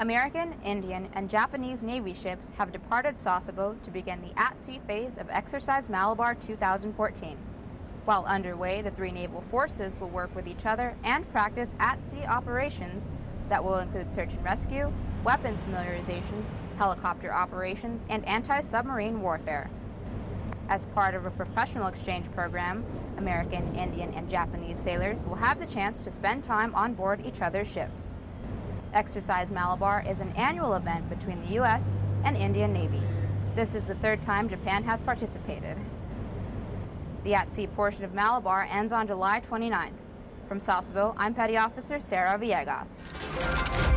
American, Indian, and Japanese Navy ships have departed Sasebo to begin the at-sea phase of Exercise Malabar 2014. While underway, the three naval forces will work with each other and practice at-sea operations that will include search and rescue, weapons familiarization, helicopter operations, and anti-submarine warfare. As part of a professional exchange program, American, Indian, and Japanese sailors will have the chance to spend time on board each other's ships. Exercise Malabar is an annual event between the U.S. and Indian navies. This is the third time Japan has participated. The at-sea portion of Malabar ends on July 29th. From Sasebo, I'm Petty Officer Sarah Villegas.